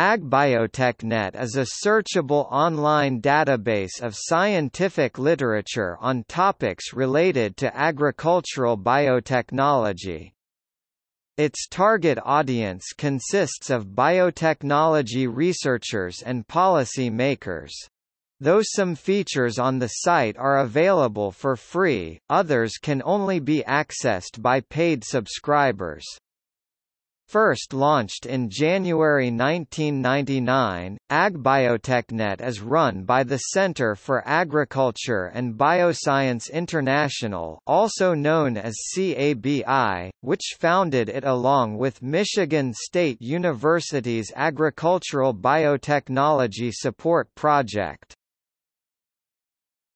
AgBiotechNet is a searchable online database of scientific literature on topics related to agricultural biotechnology. Its target audience consists of biotechnology researchers and policy makers. Though some features on the site are available for free, others can only be accessed by paid subscribers. First launched in January 1999, AgBiotechNet is run by the Center for Agriculture and Bioscience International also known as CABI, which founded it along with Michigan State University's Agricultural Biotechnology Support Project.